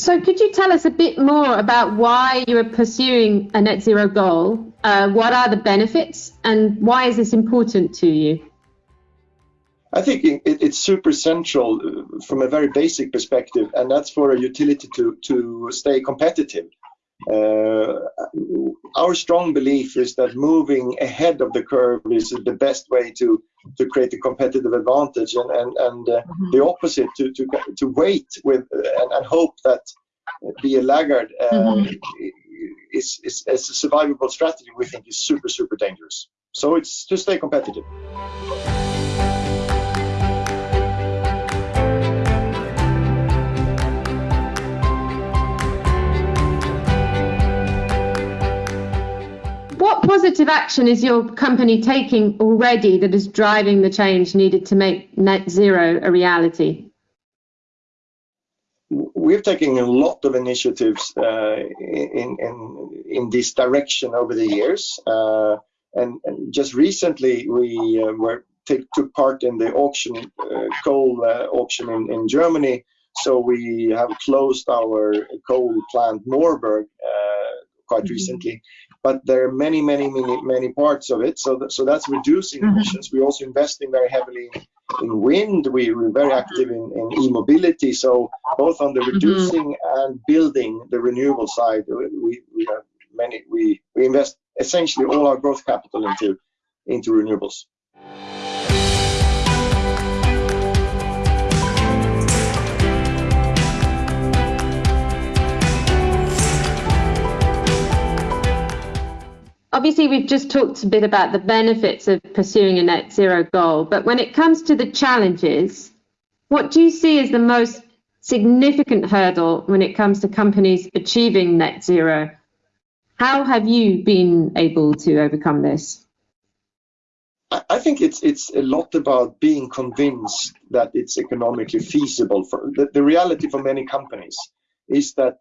So, could you tell us a bit more about why you are pursuing a net zero goal? Uh, what are the benefits, and why is this important to you? I think it, it's super central uh, from a very basic perspective, and that's for a utility to, to stay competitive. Uh, our strong belief is that moving ahead of the curve is the best way to, to create a competitive advantage, and, and, and uh, mm-hmm. the opposite, to, to, to wait with and, and hope that be a laggard uh, mm-hmm. is, is, is a survivable strategy we think is super, super dangerous. So it's to stay competitive. Positive action is your company taking already that is driving the change needed to make net zero a reality? We're taking a lot of initiatives uh, in, in, in this direction over the years. Uh, and, and, just recently, we uh, were take, took part in the auction, uh, coal uh, auction in, in Germany. So we have closed our coal plant Moorburg uh, quite mm -hmm. recently but there are many, many, many, many parts of it. So, that, so that's reducing mm-hmm. emissions. We're also investing very heavily in, in wind. We, are very active in, in e-mobility. So both on the mm-hmm. reducing mm-hmm. and building the renewable side, we, we have many. We, we invest essentially all our growth capital into into renewables. Obviously we've just talked a bit about the benefits of pursuing a net zero goal, but when it comes to the challenges, what do you see as the most significant hurdle when it comes to companies achieving net zero? How have you been able to overcome this? I think it's it's a lot about being convinced that it's economically feasible. For the, the reality for many companies is that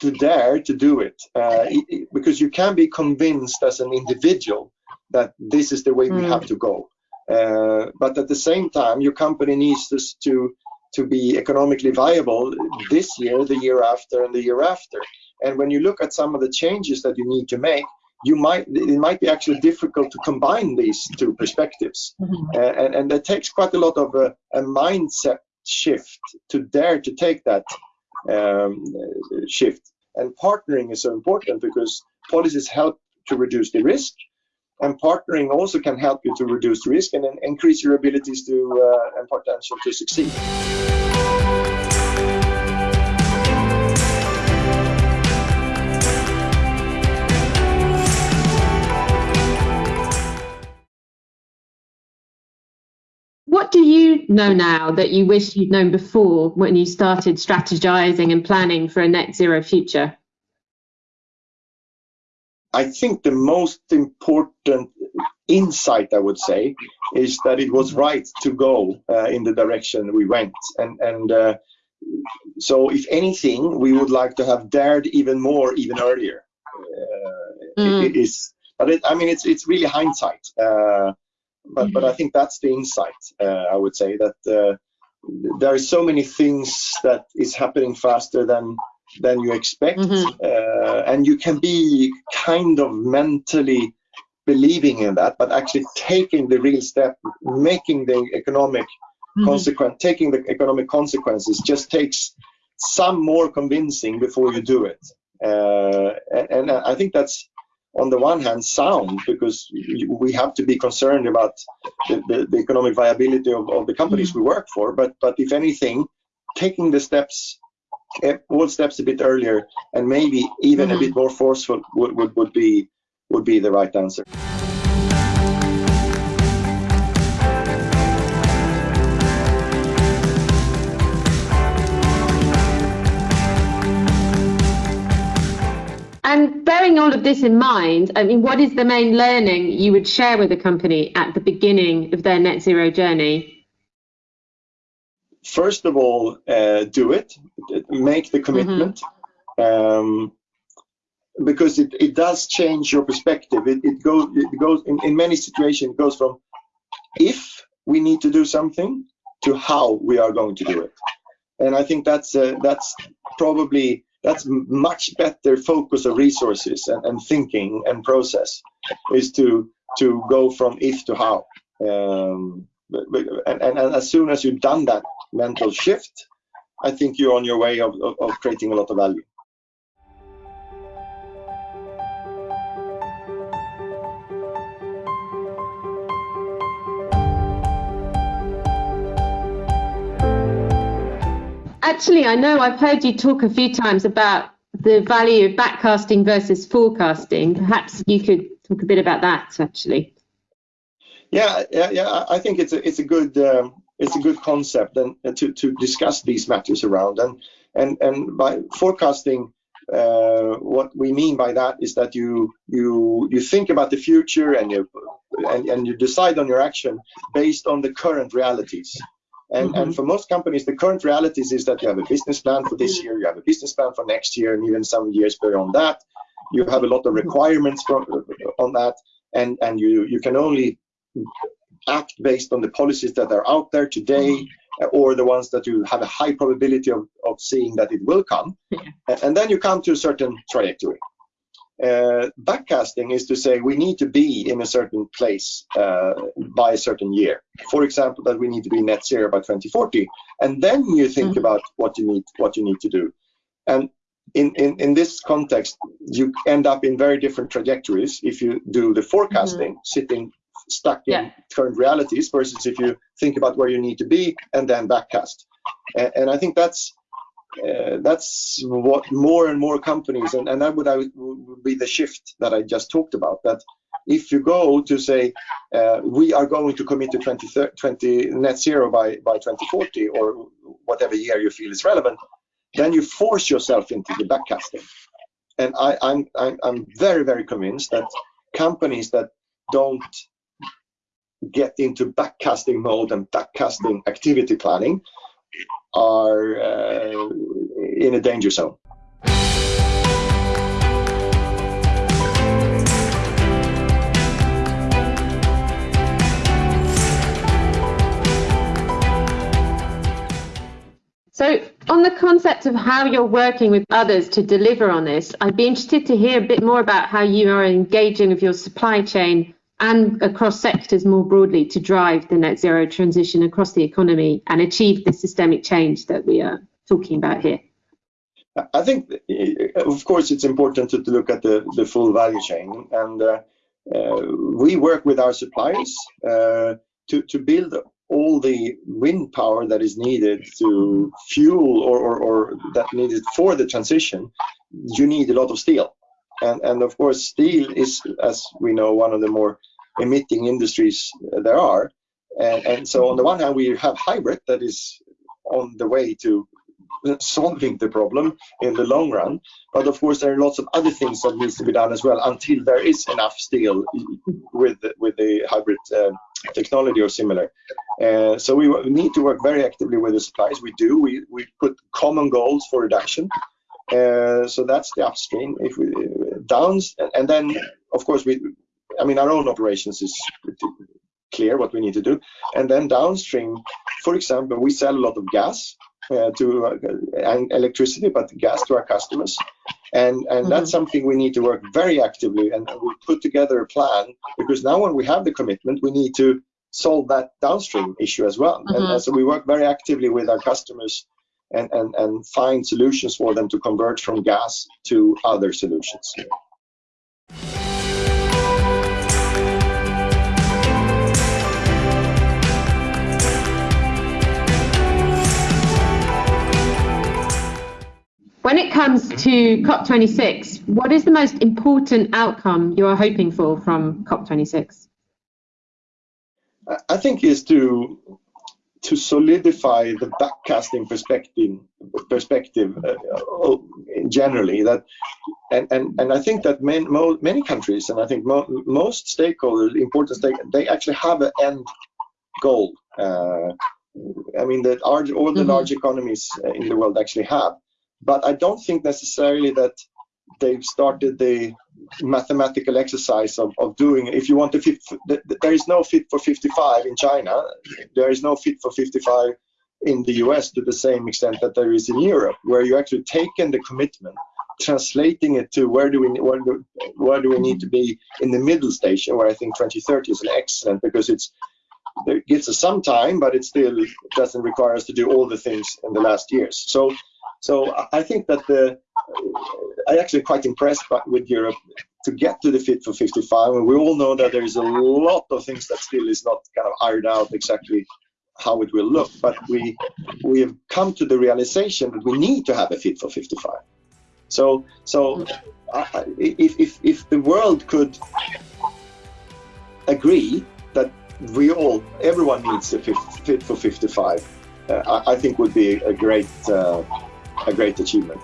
to dare to do it uh, because you can be convinced as an individual that this is the way mm. we have to go uh, but at the same time your company needs to, to to be economically viable this year the year after and the year after and when you look at some of the changes that you need to make you might it might be actually difficult to combine these two perspectives mm-hmm. uh, and and it takes quite a lot of a, a mindset shift to dare to take that um, shift. And partnering is so important because policies help to reduce the risk, and partnering also can help you to reduce the risk and increase your abilities to uh, and potential to succeed. What do you know now that you wish you'd known before when you started strategizing and planning for a net zero future? I think the most important insight, I would say, is that it was right to go uh, in the direction we went. And, and uh, so, if anything, we would like to have dared even more, even earlier. Uh, mm. it, it is, but it, I mean, it's it's really hindsight. But mm-hmm. but I think that's the insight. Uh, I would say that uh, there are so many things that is happening faster than than you expect, mm-hmm. uh, and you can be kind of mentally believing in that, but actually taking the real step, making the economic mm-hmm. consequence, taking the economic consequences, just takes some more convincing before you do it. Uh, and, and I think that's on the one hand sound because we have to be concerned about the, the, the economic viability of, of, the companies we work for. But but if anything taking the steps eh, all steps a bit earlier and maybe even mm-hmm. a bit more forceful would, would, would be would be the right answer And bearing all of this in mind, I mean, what is the main learning you would share with a company at the beginning of their net zero journey? First of all, uh, do it, make the commitment. Mm-hmm. Um, because it, it does change your perspective. It, it goes it goes in, in many situations it goes from if we need to do something to how we are going to do it. and I think that's uh, that's probably that's much better focus of resources and, and, thinking and process is to to go from if to how. Um, and, and, and, as soon as you've done that mental shift i think you're on your way of, of, of creating a lot of value Actually, I know I've heard you talk a few times about the value of backcasting versus forecasting. Perhaps you could talk a bit about that, actually. Yeah, yeah, yeah. I think it's a it's a good um, it's a good concept and to to discuss these matters around and and and by forecasting. Uh, what we mean by that is that you you you think about the future and you and, and you decide on your action based on the current realities and, mm-hmm. and for most companies, the current realities is that you have a business plan for this year, you have a business plan for next year, and even some years beyond that. You have a lot of requirements from, on that, and, and you, you can only act based on the policies that are out there today mm-hmm. or the ones that you have a high probability of, of seeing that it will come. Yeah. And then you come to a certain trajectory. Uh, backcasting is to say we need to be in a certain place uh, by a certain year. For example, that we need to be net zero by 2040, and then you think mm-hmm. about what you need what you need to do. And in, in, in this context, you end up in very different trajectories if you do the forecasting, mm-hmm. sitting stuck in yeah. current realities, versus if you think about where you need to be and then backcast. And, and I think that's uh, that's what more and more companies, and, and that would, would be the shift that I just talked about. That if you go to say uh, we are going to commit to 20, 20 net zero by, by 2040 or whatever year you feel is relevant, then you force yourself into the backcasting. And I, I'm, I'm, I'm very, very convinced that companies that don't get into backcasting mode and backcasting activity planning are uh, in a danger zone. So, on the concept of how you're working with others to deliver on this, I'd be interested to hear a bit more about how you are engaging with your supply chain and across sectors more broadly to drive the net zero transition across the economy and achieve the systemic change that we are talking about here? I think, of course, it's important to, look at the, the full value chain. And uh, uh, we work with our suppliers uh, to, to build all the wind power that is needed to fuel or, or, or that needed for the transition. You need a lot of steel. And, and of course, steel is, as we know, one of the more emitting industries there are. And, and so on the one hand, we have HYBRIT that is on the way to solving the problem in the long run. But of course, there are lots of other things that needs to be done as well until there is enough steel with with the HYBRIT uh, technology or similar. Uh, so we need to work very actively with the suppliers. We do. We we put common goals for reduction. Uh, so that's the upstream. If we downs, and, then of course we I mean, our own operations is clear what we need to do. And then downstream, for example, we sell a lot of gas uh, to uh, and electricity, but gas to our customers. And and mm-hmm. that's something we need to work very actively and we put together a plan because now when we have the commitment, we need to solve that downstream issue as well. Mm-hmm. And, and so we work very actively with our customers and, and, and find solutions for them to convert from gas to other solutions. When it comes to COP26, what is the most important outcome you are hoping for from COP26? I think is to to solidify the backcasting perspective perspective uh, generally that and, and and I think that many, many countries and I think mo most stakeholders important stake they actually have an end goal uh, I mean that all the mm -hmm. large economies in the world actually have but I don't think necessarily that they've started the mathematical exercise of, of doing if you want to fit there is no fit for 55 in china there is no fit for 55 in the US to the same extent that there is in Europe, where you actually taken the commitment, translating it to where do we where do, where do we need to be in the middle station, where I think 2030 is an excellent because it's it gives us some time, but it still doesn't require us to do all the things in the last years. So, so I think that the I actually quite impressed with Europe to get to the Fit for 55, and we all know that there is a lot of things that still is not kind of ironed out exactly how it will look, but we we have come to the realization that we need to have a Fit for 55. So, so uh, if, if if the world could agree that we all, everyone needs a fit for 55. Uh, I, I, think would be a great, uh, a great achievement.